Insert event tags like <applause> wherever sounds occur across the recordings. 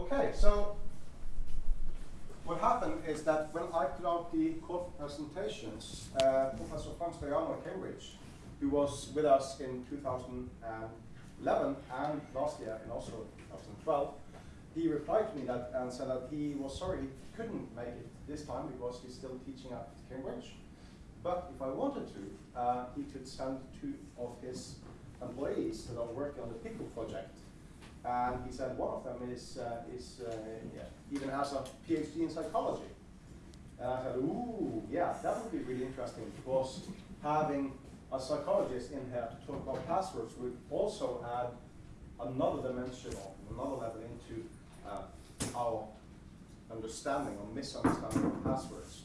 Okay, so what happened is that when I put out the call for presentations, uh, Professor Frank Stajano at Cambridge, who was with us in 2011 and last year and also 2012, he replied to me that and said that he was sorry he couldn't make it this time because he's still teaching at Cambridge. But if I wanted to, uh, he could send two of his employees that are working on the PICO project. And he said one of them is, uh, is uh, yeah, even has a PhD in psychology. And I said, ooh, yeah, that would be really interesting because having a psychologist in here to talk about passwords would also add another dimension or another level into uh, our understanding or misunderstanding of passwords.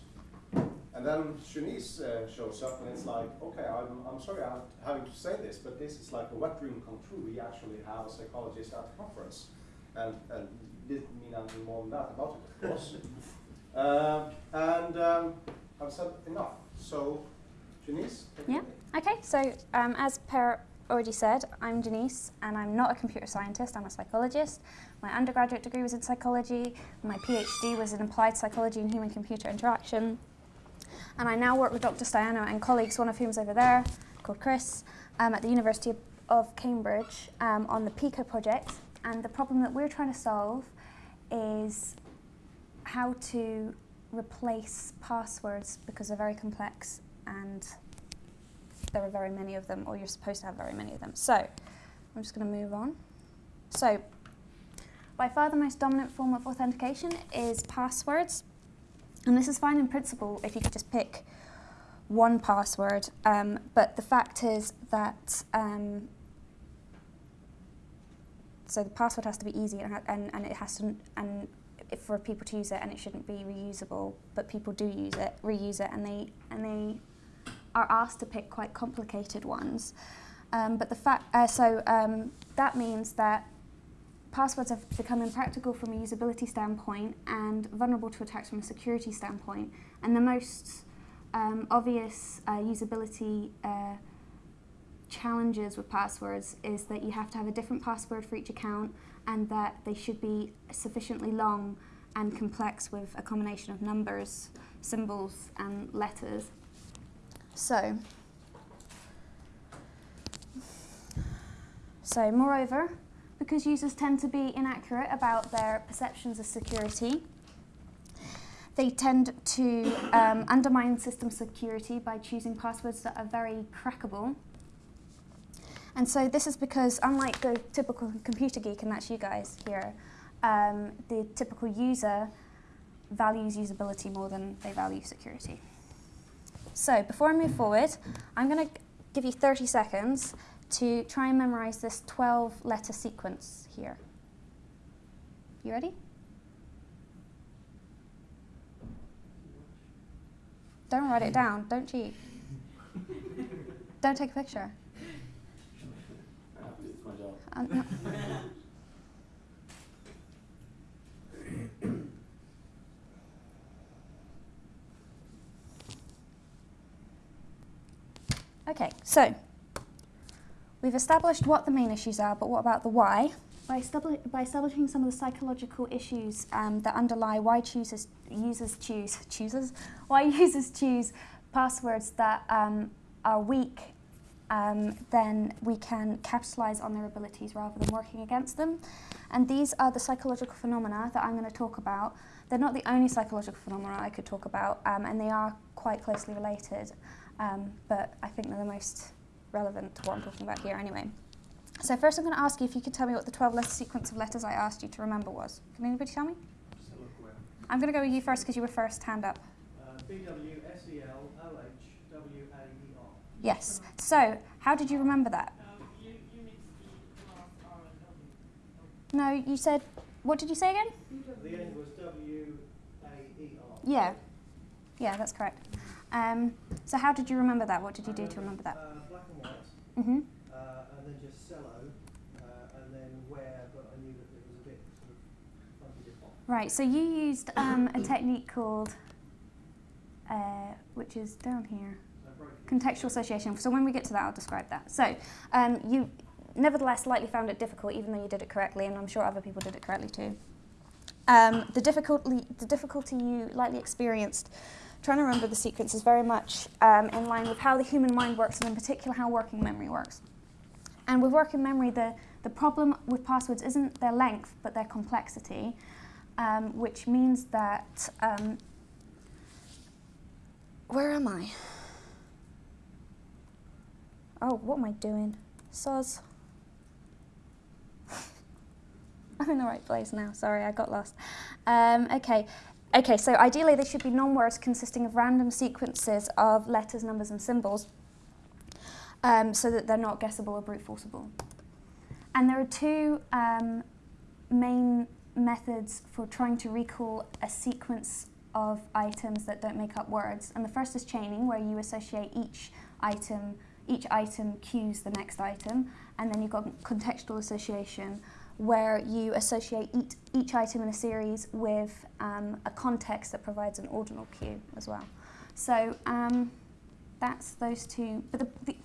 And then Shanice uh, shows up and it's like, okay, I'm, I'm sorry I'm having to say this, but this is like a wet dream come true. We actually have a psychologist at the conference. And, and didn't mean anything more than that about it, of course. uh, <laughs> and um, I've said enough. So, Janice? Yeah, okay, so um, as Per already said, I'm Janice and I'm not a computer scientist, I'm a psychologist. My undergraduate degree was in psychology, my PhD was in applied psychology and human-computer interaction. And I now work with Dr. Stajano and colleagues, one of whom is over there, called Chris, um, at the University of Cambridge um, on the PICO project. And the problem that we're trying to solve is how to replace passwords because they're very complex and there are very many of them, or you're supposed to have very many of them. So I'm just going to move on. So by far the most dominant form of authentication is passwords. And this is fine in principle if you could just pick one password, um, but the fact is that um, so the password has to be easy and, and, and it has to and for people to use it and it shouldn't be reusable, but people do use it, reuse it, and they and they are asked to pick quite complicated ones. Um, but the fact uh, so um, that means that passwords have become impractical from a usability standpoint and vulnerable to attacks from a security standpoint. And the most um, obvious uh, usability uh, challenges with passwords is that you have to have a different password for each account and that they should be sufficiently long and complex with a combination of numbers, symbols and letters. So, so moreover, because users tend to be inaccurate about their perceptions of security. They tend to um, undermine system security by choosing passwords that are very crackable. And so this is because, unlike the typical computer geek, and that's you guys here, um, the typical user values usability more than they value security. So before I move forward, I'm going to give you 30 seconds to try and memorize this 12 letter sequence here. You ready? Don't write it down, don't cheat. don't take a picture. Um, okay, so We've established what the main issues are, but what about the why? By, by establishing some of the psychological issues um, that underlie why choosers, users choose, choosers, why <laughs> users choose passwords that um, are weak, um, then we can capitalize on their abilities rather than working against them. And these are the psychological phenomena that I'm going to talk about. They're not the only psychological phenomena I could talk about, um, and they are quite closely related, um, but I think they're the most relevant to what I'm talking about here anyway. So first I'm going to ask you if you could tell me what the 12 letter sequence of letters I asked you to remember was. Can anybody tell me? I'm going to go with you first because you were first hand up. Uh, B-W-S-E-L-O-H-W-A-E-R. Yes. So how did you remember that? Um, you, you no, you said, what did you say again? The end was W-A-E-R. Yeah. Yeah, that's correct. Um, so how did you remember that? What did you do to remember that? Uh, black and. Mm -hmm. uh, and then just cello, uh, and then where, but I knew that it was a bit sort of funky. Right, so you used um, a technique called, uh, which is down here, contextual association. So when we get to that, I'll describe that. So um, you nevertheless likely found it difficult, even though you did it correctly, and I'm sure other people did it correctly too. Um, the, difficulty, the difficulty you likely experienced trying to remember the sequence is very much um, in line with how the human mind works and in particular how working memory works. And with working memory, the, the problem with passwords isn't their length, but their complexity, um, which means that, um, where am I? Oh, what am I doing? Soz. <laughs> I'm in the right place now. Sorry, I got lost. Um, okay. Okay, so ideally they should be non-words consisting of random sequences of letters, numbers and symbols um, so that they're not guessable or brute forceable. And there are two um, main methods for trying to recall a sequence of items that don't make up words. And the first is chaining, where you associate each item, each item cues the next item, and then you've got contextual association, where you associate each, each item in a series with um, a context that provides an ordinal cue as well. So um, that's those two. But the, the,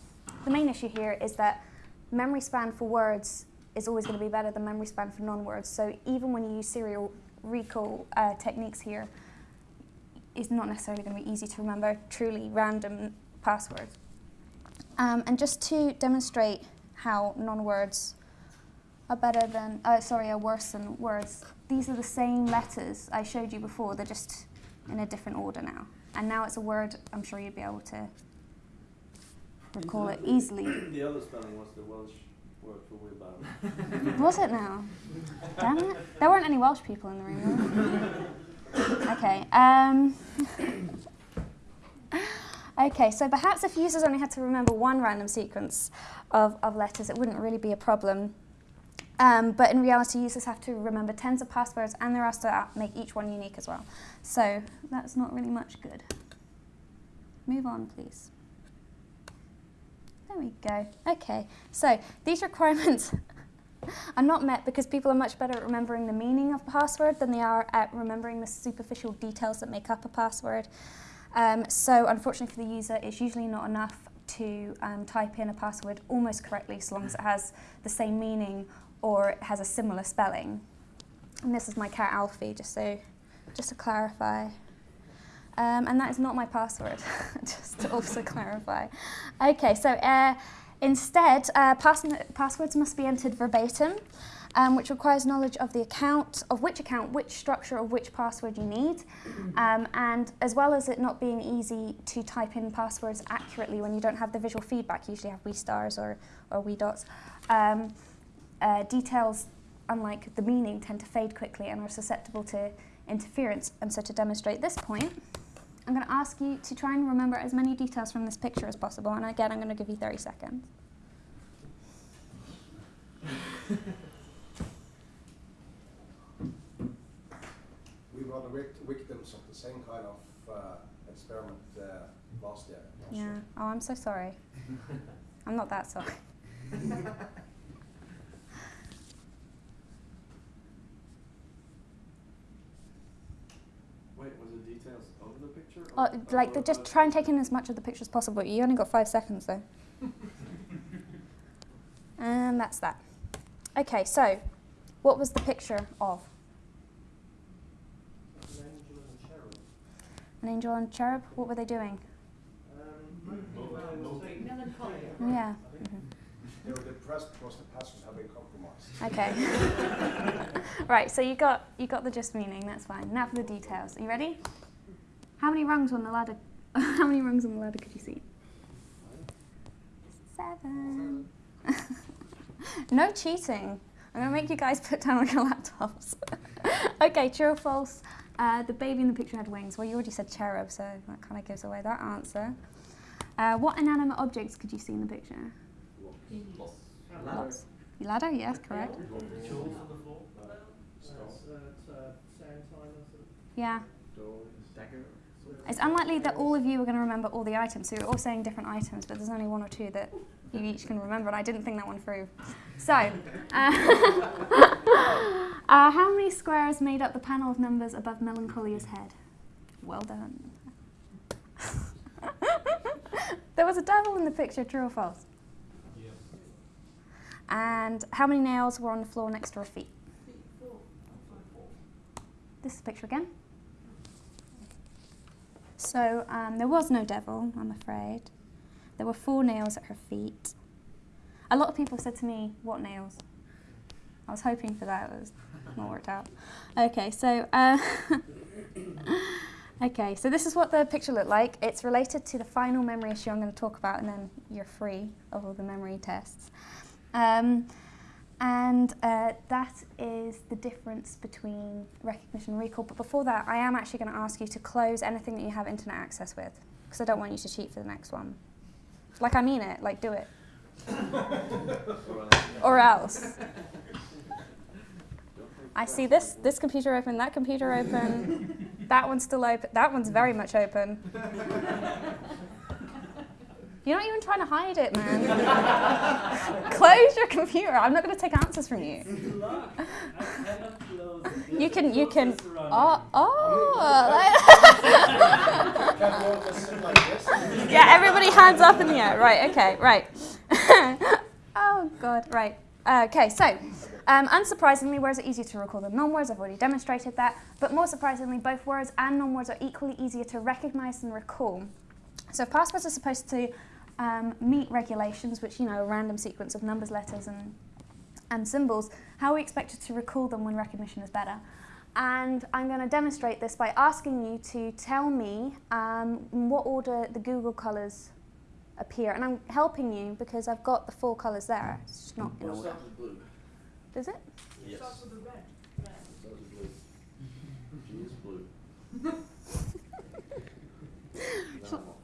the main issue here is that memory span for words is always going to be better than memory span for non-words. So even when you use serial recall uh, techniques here, it's not necessarily going to be easy to remember truly random passwords. Um, and just to demonstrate how non-words are better than, uh, sorry, are worse than words, these are the same letters I showed you before, they're just in a different order now. And now it's a word I'm sure you'd be able to recall it easily. The other spelling was the Welsh word for wheelbarrow. <laughs> Was it now? Damn it. There weren't any Welsh people in the room. okay. Um, <laughs> okay, so perhaps if users only had to remember one random sequence of, of letters, it wouldn't really be a problem. Um, but in reality, users have to remember tens of passwords and they're asked to make each one unique as well. So that's not really much good. Move on, please. There we go. Okay, so these requirements <laughs> are not met because people are much better at remembering the meaning of a password than they are at remembering the superficial details that make up a password. Um, so unfortunately for the user, it's usually not enough to um, type in a password almost correctly so long as it has the same meaning or it has a similar spelling. And this is my cat Alfie, just so, just to clarify. Um, and that is not my password, <laughs> just to also clarify. Okay, so uh, instead, uh, pass passwords must be entered verbatim, um, which requires knowledge of the account, of which account, which structure of which password you need, um, and as well as it not being easy to type in passwords accurately when you don't have the visual feedback, you usually have wee stars or, or wee dots, um, uh, details, unlike the meaning, tend to fade quickly and are susceptible to interference. And so to demonstrate this point, I'm going to ask you to try and remember as many details from this picture as possible. And again, I'm going to give you 30 seconds. <laughs> we were the victims of the same kind of uh, experiment uh, last year. Last yeah. year. Oh, I'm so sorry. <laughs> I'm not that sorry. <laughs> Wait, was it details of the picture? Oh, or- like, or- the, or- just try and take in as much of the picture as possible. You only got five seconds, though. <laughs> and that's that. Okay, so what was the picture of? An angel and a cherub. An angel and cherub? What were they doing? Um, Mo- well, mo- saying- Melancholia. Yeah. They were depressed because the passwords have been compromised. Okay. <laughs> right, so you got you got the just meaning, that's fine. Now for the details. Are you ready? How many rungs on the ladder <laughs> how many rungs on the ladder could you see? Seven. <laughs> no cheating. I'm gonna make you guys put down on your laptops. okay, true or false? Uh, the baby in the picture had wings. Well, you already said cherub, so that kind of gives away that answer. Uh, what inanimate objects could you see in the picture? Lots. Ladder, yes, correct. Yeah. It's unlikely that all of you are going to remember all the items, so you're all saying different items, but there's only one or two that you each can remember, and I didn't think that one through. So, uh, <laughs> uh, how many squares made up the panel of numbers above Melancholia's head? Well done. <laughs> there was a devil in the picture, true or false? And how many nails were on the floor next to her feet? this is the picture again. So um, there was no devil, I'm afraid. There were four nails at her feet. A lot of people said to me, "What nails?" I was hoping for that. It was not worked out. Okay, so uh, <laughs> okay, so this is what the picture looked like. It's related to the final memory issue I'm going to talk about, and then you're free of all the memory tests. Um, and uh, that is the difference between recognition and recall. But before that, I am actually going to ask you to close anything that you have internet access with, because I don't want you to cheat for the next one. Like I mean it, like do it. <laughs> or else. I see this this computer open, that computer open, <laughs> that one's still open, that one's very much open. You're not even trying to hide it, man. <laughs> Close your computer. I'm not going to take answers from you. You can, you can. Oh, oh. <laughs> Yeah, everybody hands up in the air. Right, okay, right. <laughs> oh, God, right. Okay, so, um, unsurprisingly, words are easier to recall than non-words. I've already demonstrated that. But more surprisingly, both words and non-words are equally easier to recognize and recall. So if passwords are supposed to um, meet regulations, which, you know, a random sequence of numbers, letters, and, and symbols, how are we expected to recall them when recognition is better? And I'm going to demonstrate this by asking you to tell me um, in what order the Google colours appear. And I'm helping you because I've got the full colours there. It's just not in Well, it order. starts with blue. Does it? Yes. It starts with blue. G is blue. Normal.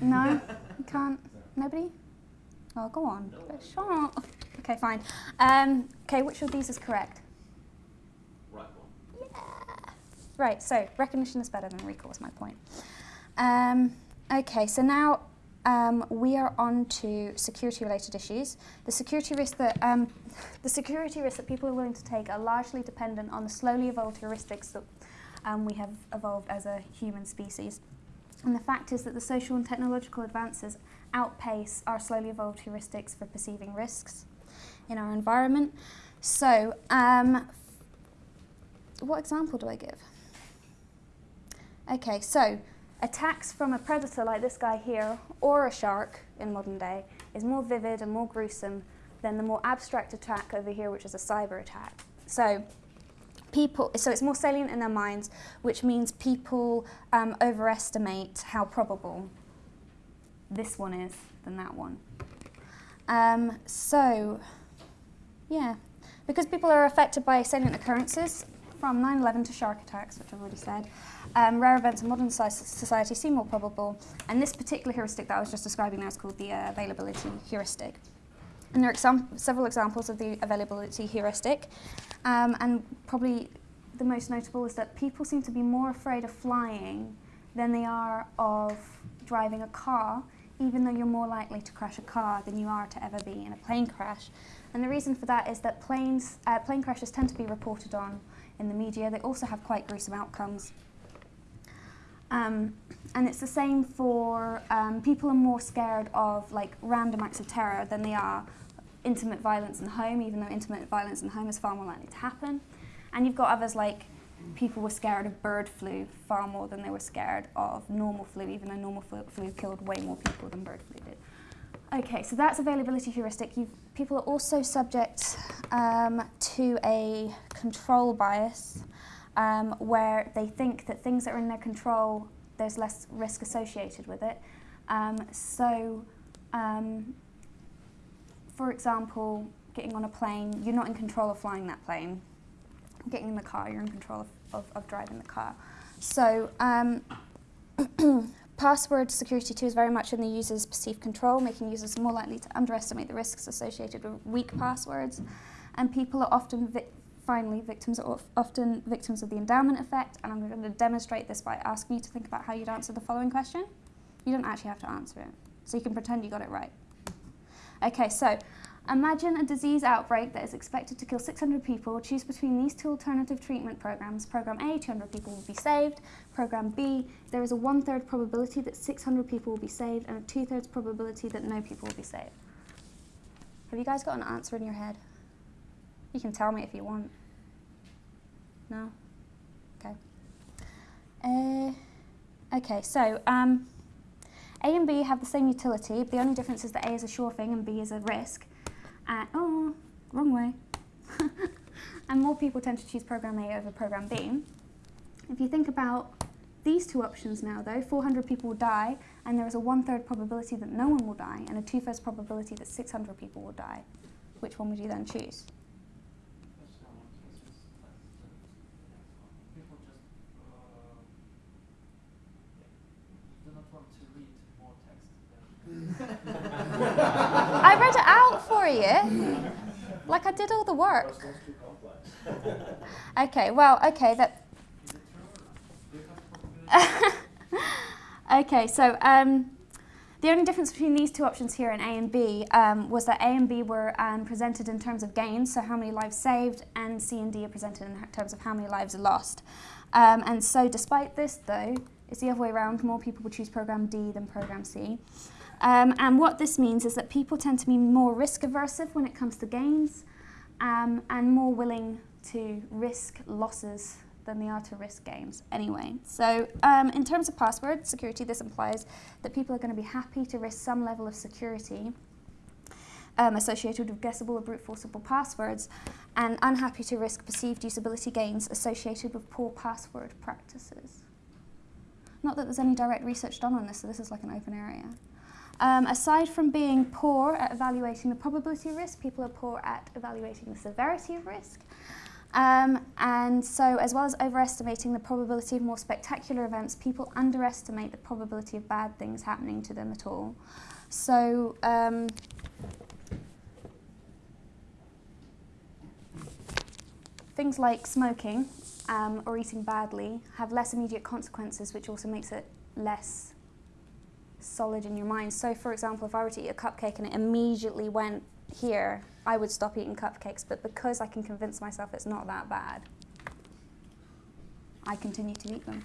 No, <laughs> you can't. Nobody? Oh, go on. Sure. Okay, fine. Um, okay, which of these is correct? Right one. Yeah. Right, so recognition is better than recall is my point. Um, okay, so now um, we are on to security-related issues. The security risks that um, <laughs> the security risks that people are willing to take are largely dependent on the slowly evolved heuristics that um, we have evolved as a human species. And the fact is that the social and technological advances outpace our slowly evolved heuristics for perceiving risks in our environment. So, um, what example do I give? Okay, so attacks from a predator like this guy here or a shark in modern day is more vivid and more gruesome than the more abstract attack over here, which is a cyber attack. So people, so it's more salient in their minds, which means people um, overestimate how probable this one is than that one. Um, so, yeah, because people are affected by salient occurrences, from 9-11 to shark attacks, which I've already said, um, rare events in modern society seem more probable, and this particular heuristic that I was just describing now is called the uh, availability heuristic. And there are exam- several examples of the availability heuristic, um, and probably the most notable is that people seem to be more afraid of flying than they are of driving a car, even though you're more likely to crash a car than you are to ever be in a plane crash. And the reason for that is that planes, uh, plane crashes tend to be reported on in the media. They also have quite gruesome outcomes. Um, and it's the same for um, people are more scared of like random acts of terror than they are intimate violence in the home, even though intimate violence in the home is far more likely to happen. And you've got others like people were scared of bird flu far more than they were scared of normal flu, even though normal flu, flu killed way more people than bird flu did. Okay, so that's availability heuristic. You've, people are also subject um, to a control bias um, where they think that things that are in their control, there's less risk associated with it. Um, so, um, for example, getting on a plane, you're not in control of flying that plane. Getting in the car, you're in control of, of, of driving the car. So, um, <clears throat> password security too is very much in the user's perceived control, making users more likely to underestimate the risks associated with weak passwords. And people are often, vi- finally, victims are of- often victims of the endowment effect. And I'm going to demonstrate this by asking you to think about how you'd answer the following question. You don't actually have to answer it, so you can pretend you got it right. Okay, so imagine a disease outbreak that is expected to kill 600 people. Choose between these two alternative treatment programs. Program A, 200 people will be saved. Program B, there is a one third probability that 600 people will be saved and a two thirds probability that no people will be saved. Have you guys got an answer in your head? You can tell me if you want. No? Okay. Uh, okay, so um, A and B have the same utility. The only difference is that A is a sure thing and B is a risk. And oh, wrong way. <laughs> and more people tend to choose program A over program B. If you think about these two options now, though, 400 people will die, and there is a one-third probability that no one will die, and a two-thirds probability that 600 people will die. Which one would you then choose? People just uh, do not want to read more text. than- I read it out for you. Like I did all the work. Okay, well, okay, that. <laughs> Okay, so um, the only difference between these two options here in A and B um, was that A and B were um, presented in terms of gains, so how many lives saved, and C and D are presented in terms of how many lives are lost. Um, and so, despite this, though, it's the other way around. More people will choose program D than program C. Um, and what this means is that people tend to be more risk aversive when it comes to gains um, and more willing to risk losses than they are to risk gains anyway. So, um, in terms of password security, this implies that people are going to be happy to risk some level of security um, associated with guessable or brute forceable passwords and unhappy to risk perceived usability gains associated with poor password practices. Not that there's any direct research done on this, so this is like an open area. Um, aside from being poor at evaluating the probability of risk, people are poor at evaluating the severity of risk. Um, and so, as well as overestimating the probability of more spectacular events, people underestimate the probability of bad things happening to them at all. So, um, things like smoking um, or eating badly have less immediate consequences, which also makes it less solid in your mind. So, for example, if I were to eat a cupcake and it immediately went here, I would stop eating cupcakes. But because I can convince myself it's not that bad, I continue to eat them.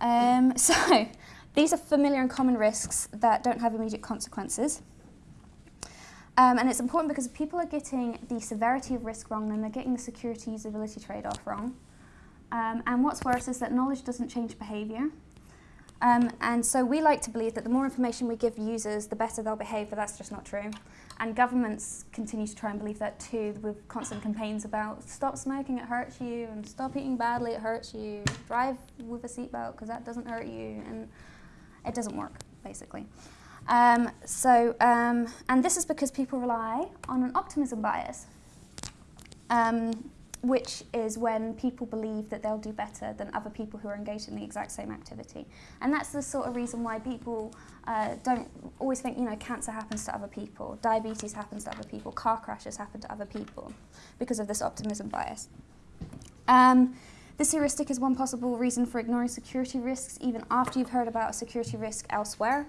Um, <laughs> so, these are familiar and common risks that don't have immediate consequences. Um, and it's important because if people are getting the severity of risk wrong, then they're getting the security usability trade off wrong. Um, and what's worse is that knowledge doesn't change behavior. Um, and so we like to believe that the more information we give users, the better they'll behave, but that's just not true. And governments continue to try and believe that too, with constant campaigns about stop smoking, it hurts you, and stop eating badly, it hurts you, drive with a seatbelt because that doesn't hurt you, and it doesn't work, basically. Um, so, um, and this is because people rely on an optimism bias. Um, which is when people believe that they'll do better than other people who are engaged in the exact same activity. And that's the sort of reason why people uh, don't always think, you know, cancer happens to other people, diabetes happens to other people, car crashes happen to other people, because of this optimism bias. Um, this heuristic is one possible reason for ignoring security risks even after you've heard about a security risk elsewhere.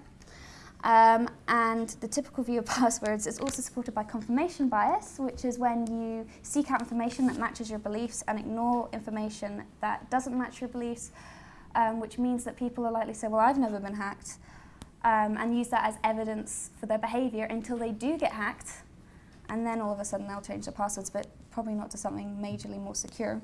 Um, and the typical view of <laughs> passwords is also supported by confirmation bias, which is when you seek out information that matches your beliefs and ignore information that doesn't match your beliefs, um, which means that people are likely to say, well, I've never been hacked, um, and use that as evidence for their behavior until they do get hacked, and then all of a sudden they'll change their passwords, but probably not to something majorly more secure.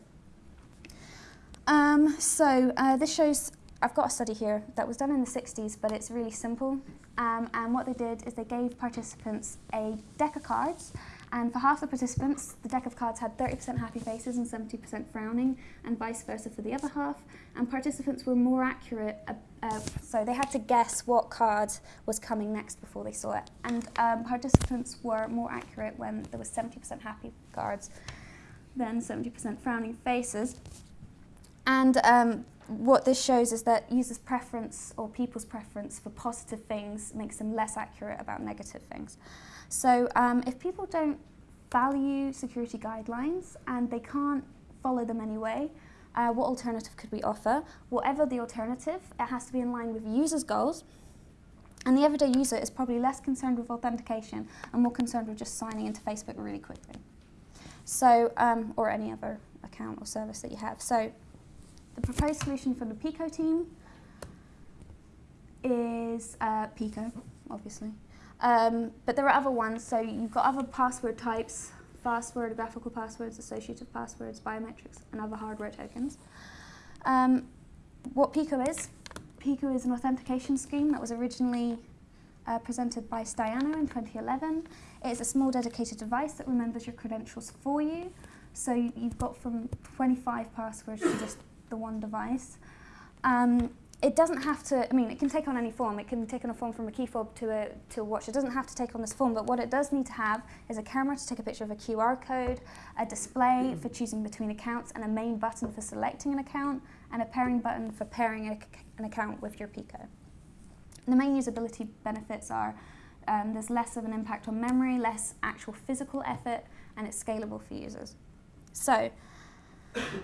Um, so uh, this shows, I've got a study here that was done in the 60s, but it's really simple. Um, and what they did is they gave participants a deck of cards, and for half the participants, the deck of cards had 30% happy faces and 70% frowning, and vice versa for the other half. And participants were more accurate, uh, uh, so they had to guess what card was coming next before they saw it. And um, participants were more accurate when there was 70% happy cards than 70% frowning faces. And um, what this shows is that users' preference or people's preference for positive things makes them less accurate about negative things. So um, if people don't value security guidelines and they can't follow them anyway, uh, what alternative could we offer? Whatever the alternative, it has to be in line with users' goals. And the everyday user is probably less concerned with authentication and more concerned with just signing into Facebook really quickly. So, um, or any other account or service that you have. So the proposed solution from the Pico team is uh, Pico, obviously. Um, but there are other ones, so you've got other password types, fastword, graphical passwords, associative passwords, biometrics, and other hardware tokens. Um, what Pico is, Pico is an authentication scheme that was originally uh, presented by Stajano in 2011. It is a small dedicated device that remembers your credentials for you. So you- you've got from 25 passwords to just the one device. Um, it doesn't have to, I mean, it can take on any form. It can take on a form from a key fob to a, to a watch. It doesn't have to take on this form, but what it does need to have is a camera to take a picture of a QR code, a display for choosing between accounts, and a main button for selecting an account, and a pairing button for pairing a, an account with your Pico. The main usability benefits are um, there's less of an impact on memory, less actual physical effort, and it's scalable for users. So,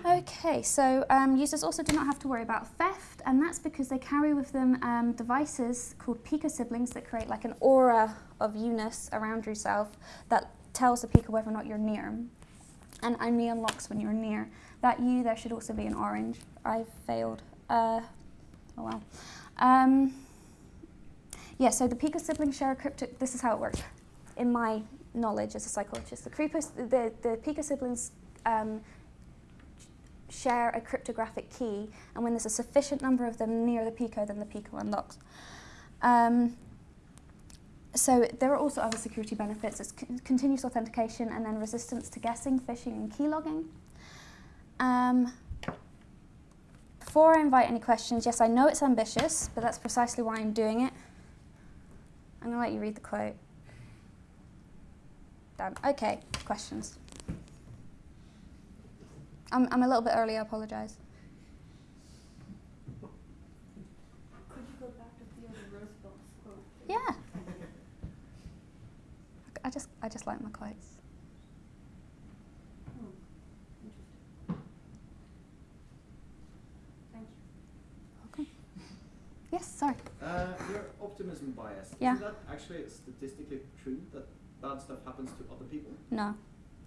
okay, so um, users also do not have to worry about theft, and that's because they carry with them um, devices called Pico siblings that create like an aura of you-ness around yourself that tells the Pico whether or not you're near, and only unlocks when you're near. That you there should also be an orange. I failed. Uh, oh well. Um, yeah, so the Pico siblings share a cryptic. This is how it works. In my knowledge as a psychologist, the, Creepos, the, the Pico siblings um, share a cryptographic key, and when there's a sufficient number of them near the Pico, then the Pico unlocks. Um, so there are also other security benefits. It's con- continuous authentication and then resistance to guessing, phishing, and keylogging. Um, before I invite any questions, yes, I know it's ambitious, but that's precisely why I'm doing it. I'm going to let you read the quote. Done. Okay, questions. I'm, I'm a little bit early, I apologise. Could you go back to Theodore Roosevelt's quote? Yeah. I just, I just like my quotes. Hmm. Thank you. Okay. Yes, sorry. Uh, your optimism bias. Yeah. Isn't that actually statistically true that bad stuff happens to other people? No.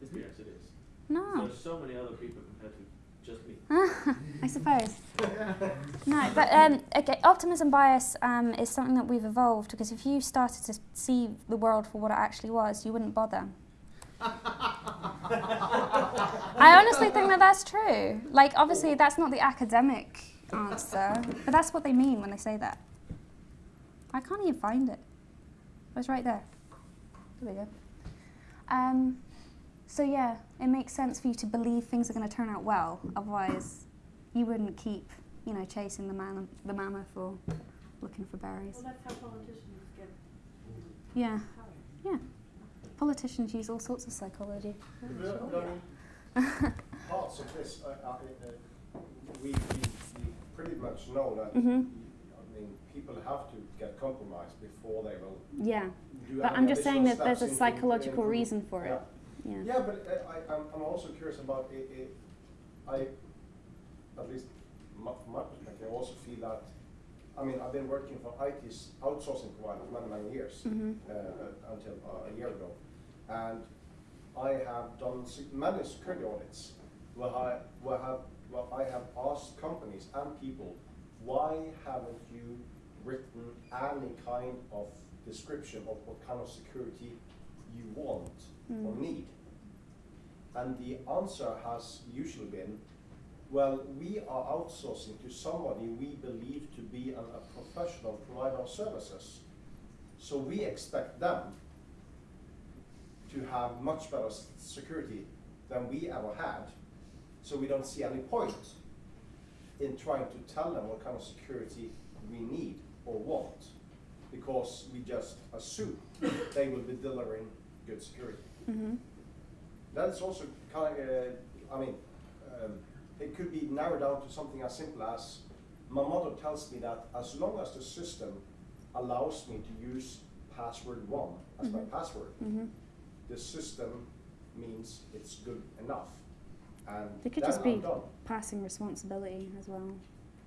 Isn't it? Yes, it is. No. There's so many other people compared to just me. <laughs> I suppose. No, but um, okay, optimism bias um, is something that we've evolved because if you started to see the world for what it actually was, you wouldn't bother. <laughs> I honestly think that that's true. Like, obviously, that's not the academic answer, but that's what they mean when they say that. I can't even find it. It was right there. There we go. Um, so yeah, it makes sense for you to believe things are going to turn out well. Otherwise, you wouldn't keep, you know, chasing the man, the mammoth or looking for berries. Well, that's how politicians get Yeah, power. yeah. Politicians use all sorts of psychology. But, but I parts of this, uh, uh, uh, we, we, we pretty much know that. Mhm. I mean, people have to get compromised before they will Yeah, do. but I'm just saying that there's a psychological reason for yeah. it. Yeah. Yeah, but uh, I, I'm, I'm also curious about it, it, I, at least my, from my perspective, I also feel that, I mean, I've been working for IT's outsourcing provider for many, many years, Mhm. uh, until uh, a year ago. And I have done many security audits where I, where have, where I have asked companies and people, why haven't you written any kind of description of what kind of security you want or Mm. need? And the answer has usually been, well, we are outsourcing to somebody we believe to be an, a professional provider of services. So we expect them to have much better security than we ever had. So we don't see any point in trying to tell them what kind of security we need or want, because we just assume they will be delivering good security. hmm That's also kind of, I mean, um, it could be narrowed down to something as simple as my mother tells me that as long as the system allows me to use password one as my Mhm. password, hmm the system means it's good enough. And It could just I'm be done. passing responsibility as well,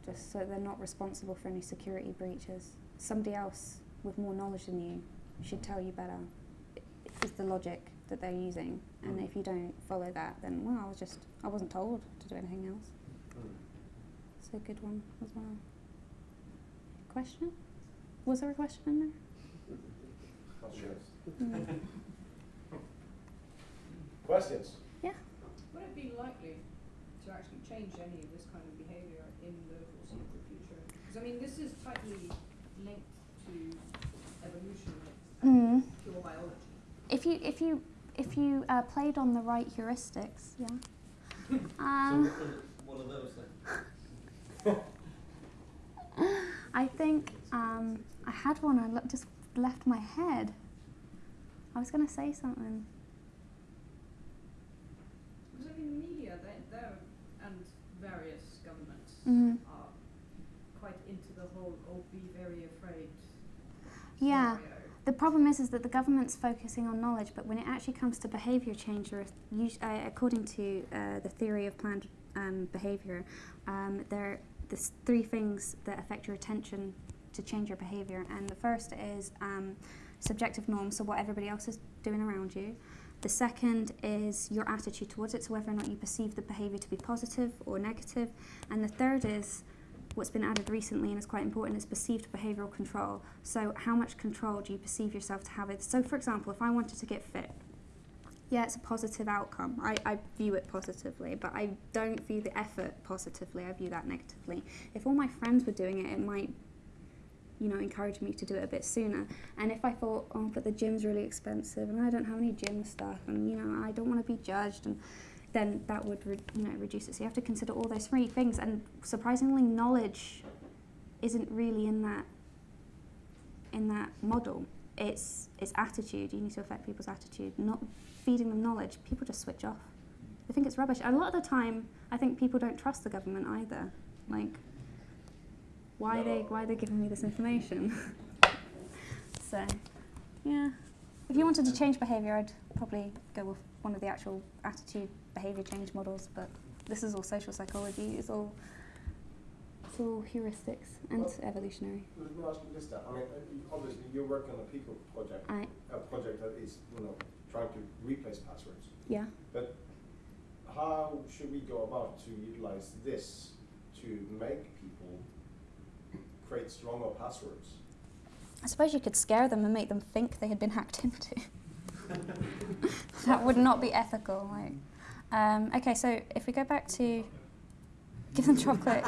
just so they're not responsible for any security breaches. Somebody else with more knowledge than you should tell you better. i- Is the logic that they're using, and Mm. if you don't follow that, then well, I was just I wasn't told to do anything else. Mm. It's a good one as well. Question? Was there a question in there? Not. Mm. <laughs> Questions? Yeah. Would it be likely to actually change any of this kind of behaviour in the foreseeable future? Because I mean, this is tightly linked to evolution, like Mm. pure biology. If you if you if you uh, played on the right heuristics, yeah. Um, what are, what those then? <laughs> I think um, I had one. I just left my head. I was going to say something. Because I mean, media, they, they're, and various governments Mhm. are quite into the whole, oh, be very afraid Yeah. The problem is, is that the government's focusing on knowledge, but when it actually comes to behaviour change, are us- uh, according to uh, the theory of planned um, behaviour, um, there there's three things that affect your attention to change your behaviour, and the first is um, subjective norms, so what everybody else is doing around you. The second is your attitude towards it, so whether or not you perceive the behaviour to be positive or negative, and the third is what's been added recently and is quite important is perceived behavioural control. So, how much control do you perceive yourself to have it? So, for example, if I wanted to get fit, yeah, it's a positive outcome. I, I view it positively, but I don't view the effort positively. I view that negatively. If all my friends were doing it, it might, you know, encourage me to do it a bit sooner. And if I thought, oh, but the gym's really expensive and I don't have any gym stuff and, you know, I don't want to be judged and then that would, re- you know, reduce it. So you have to consider all those three things. And surprisingly, knowledge isn't really in that in that model. It's it's attitude. You need to affect people's attitude, not feeding them knowledge. People just switch off. They think it's rubbish. A lot of the time, I think people don't trust the government either. Like, why are they why are they giving me this information? <laughs> so, yeah. If you wanted to change behaviour, I'd probably go with one of the actual attitude behaviour change models. But this is all social psychology. It's all it's all heuristics and Well- evolutionary. Let me ask you this. I mean, obviously you're working on a PICO project, I a project that is, you know, trying to replace passwords. yeah. But how should we go about to utilize this to make people create stronger passwords? I suppose you could scare them and make them think they had been hacked into. <laughs> that would not be ethical. Like, um, okay, so if we go back to give them chocolate,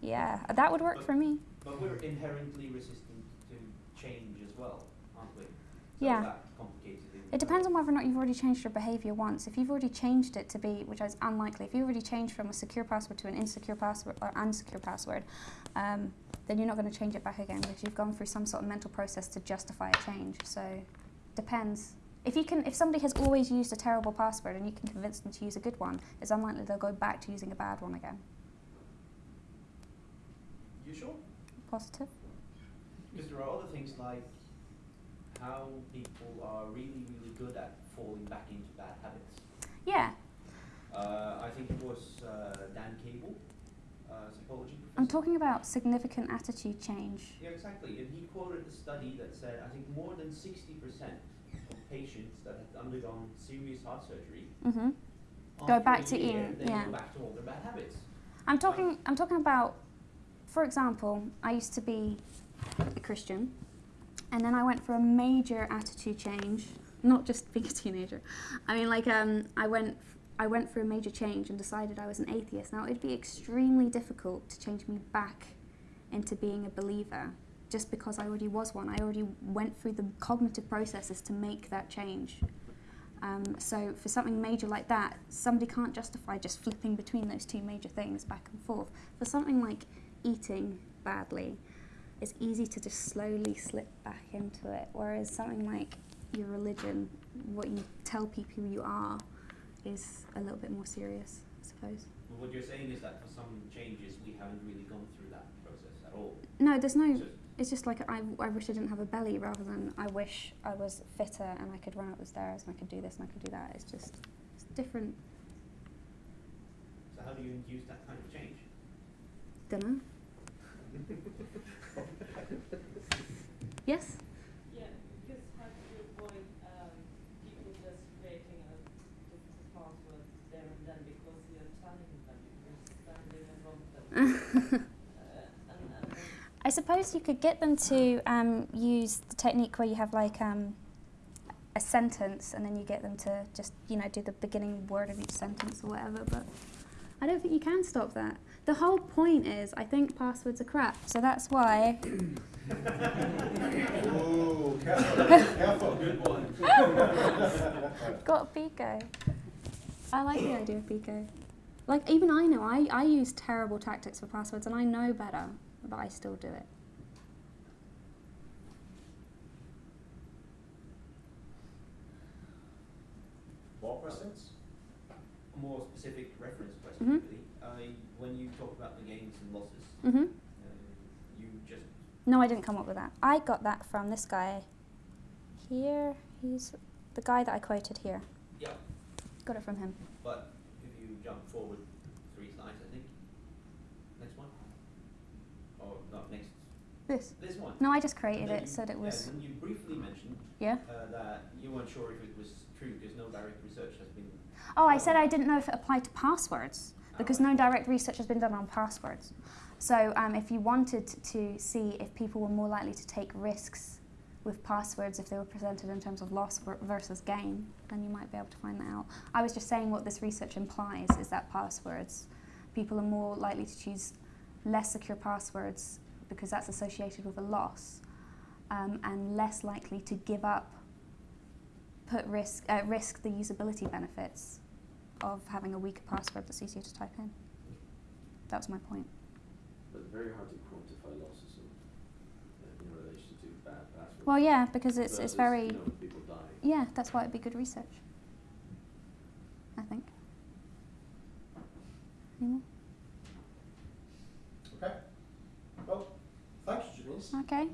yeah, that would work for me. But we're inherently resistant to change as well, aren't we? So Yeah. It. depends on whether or not you've already changed your behaviour once. If you've already changed it to be, which is unlikely, if you've already changed from a secure password to an insecure password or unsecure password, um, then you're not going to change it back again because you've gone through some sort of mental process to justify a change. So, depends. If you can, if somebody has always used a terrible password and you can convince them to use a good one, it's unlikely they'll go back to using a bad one again. You sure? Positive. Because there are other things like how people are really, really good at falling back into bad habits. Yeah, Uh, I think it was uh, Dan Cable, uh, psychology professor. I'm talking about significant attitude change. Yeah, exactly. And he quoted a study that said I think more than 60% of patients that had undergone serious heart surgery hmm Go back to year, eating, yeah. go back to all their bad habits. I'm talking. I'm talking about, for example, I used to be a Christian, and then I went for a major attitude change. Not just <laughs> being a teenager. I mean, like, um, I went. I went through a major change and decided I was an atheist. Now it'd be extremely difficult to change me back into being a believer, just because I already was one. I already went through the cognitive processes to make that change. Um, so for something major like that, somebody can't justify just flipping between those two major things back and forth. For something like eating badly, it's easy to just slowly slip back into it. Whereas something like your religion, what you tell people you are, is a little bit more serious, I suppose. But what you're saying is that for some changes we haven't really gone through that process at all. No, there's no. So It's just like I, I wish I didn't have a belly, rather than I wish I was fitter and I could run up the stairs and I could do this and I could do that. It's just it's different. so how do you induce that kind of change? Dunno. <laughs> <laughs> Yes. Yeah, because how do you avoid um, people just creating a different password there and then because you're telling them you're standing in them. <laughs> uh, and, and, I suppose you could get them to um, use the technique where you have like um, a sentence and then you get them to just you know do the beginning word of each sentence or whatever. But I don't think you can stop that. The whole point is, I think passwords are crap, so that's why. Ooh, careful, careful. Good one. Got Pico. I like the idea of Pico. Like, even I know, I, I use terrible tactics for passwords and I know better, but I still do it. More questions? More specific reference question, Mhm. really. I, when you talk about the gains and losses, hmm uh, you just No, I didn't come up with that. I got that from this guy here. He's the guy that I quoted here. yeah. Got it from him. But if you jump forward three slides, I think. Next one. Or not next. This. This one. No, I just created it you- so that it yeah, was. then you briefly mentioned Yeah. uh, that you weren't sure if it was true because no direct research has been. Oh, I said I didn't know if it applied to passwords because no direct research has been done on passwords. So, um, if you wanted to see if people were more likely to take risks with passwords if they were presented in terms of loss versus gain, then you might be able to find that out. I was just saying what this research implies is that passwords, people are more likely to choose less secure passwords because that's associated with a loss, um, and less likely to give up, put risk at risk the usability benefits of having a weaker password that's easier to type in. That was my point. But very hard to quantify losses in, uh, in relation to bad passwords. Well, yeah, because it's, it's very, You know, people die. yeah, that's why it'd be good research. I think. Any more? Okay. Well, thank you, Janice. Okay.